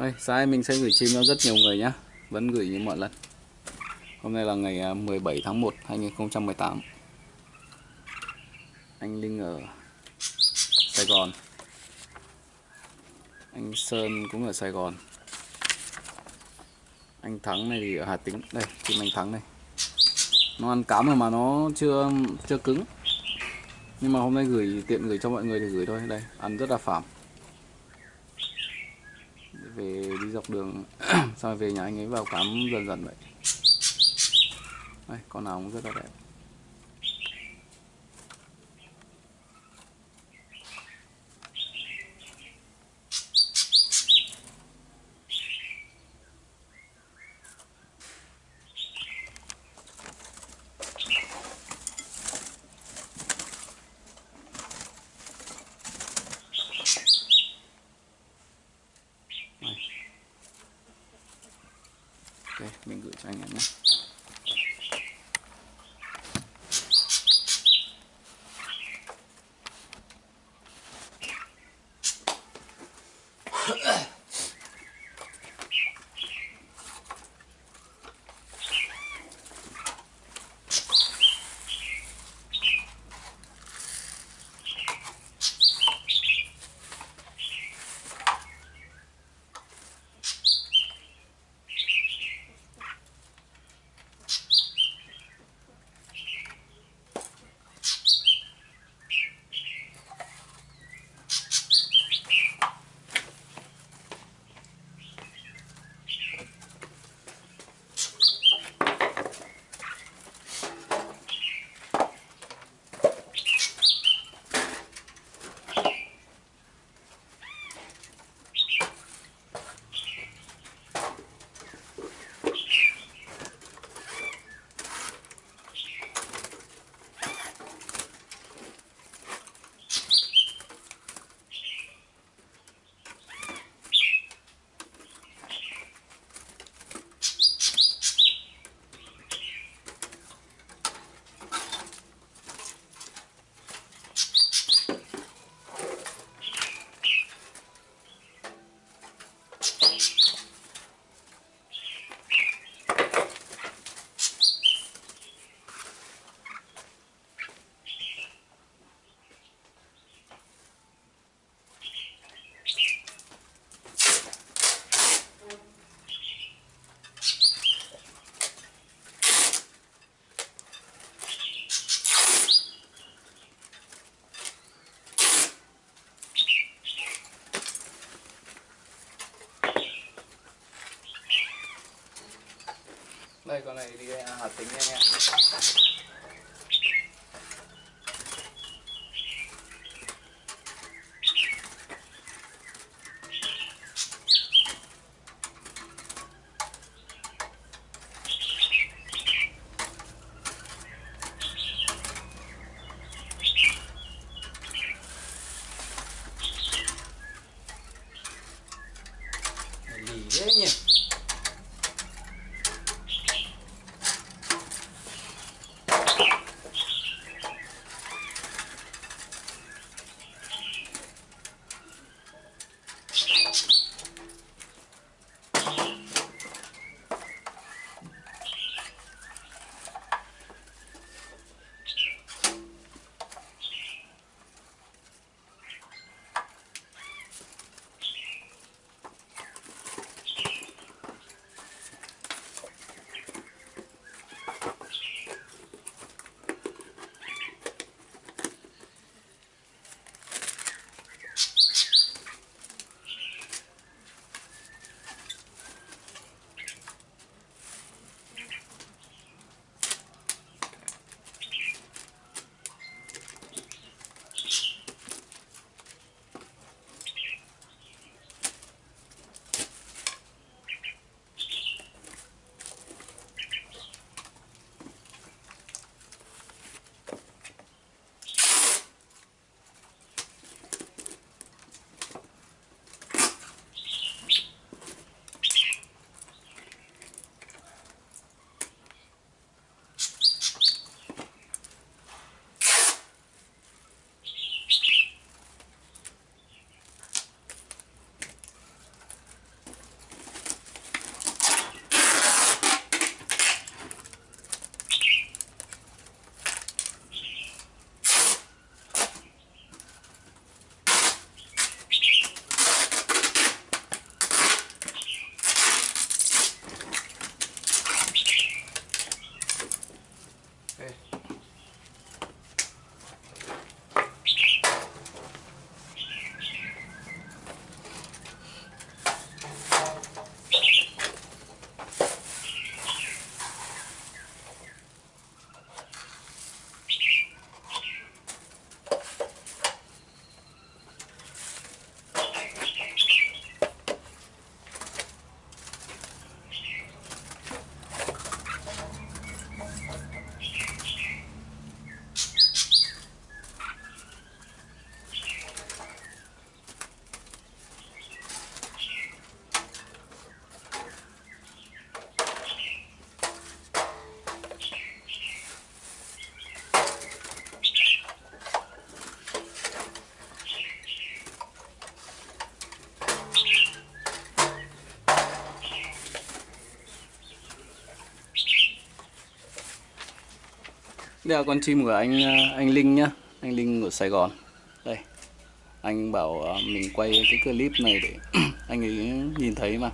Đây, sai mình sẽ gửi chim cho rất nhiều người nhé Vẫn gửi như mọi lần. Hôm nay là ngày à, 17 tháng 1 2018 Anh Linh ở Sài Gòn. Anh Sơn cũng ở Sài Gòn. Anh Thắng này thì ở Hà Tĩnh. Đây, chim anh Thắng này. Nó ăn cám rồi mà nó chưa chưa cứng. Nhưng mà hôm nay gửi tiện gửi cho mọi người thì gửi thôi. Đây, ăn rất là phảm về đi dọc đường sau về nhà anh ấy vào cắm dần dần vậy? Đây, con nào cũng rất là đẹp. Đây con này đi à, Hà tính anh em. Đây là con chim của anh ờ, anh Linh nhá. Anh Linh ở Sài Gòn. Đây. Anh bảo ờ, mình quay cái clip này để anh ấy nhìn thấy mà.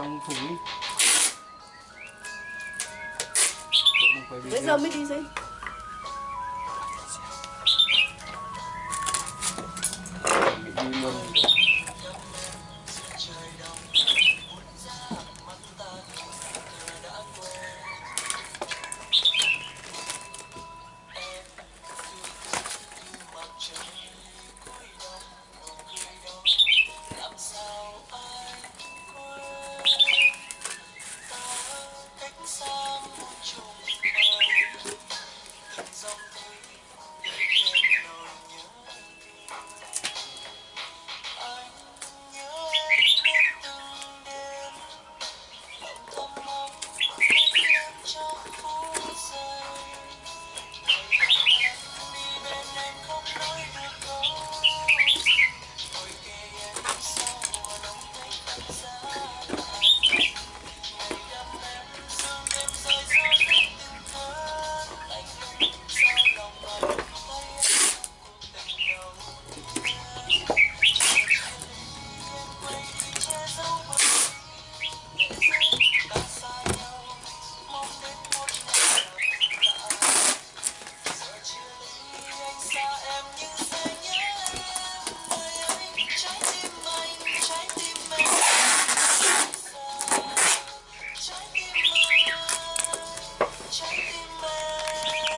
Trong thùng quay Bây giờ mới đi gì?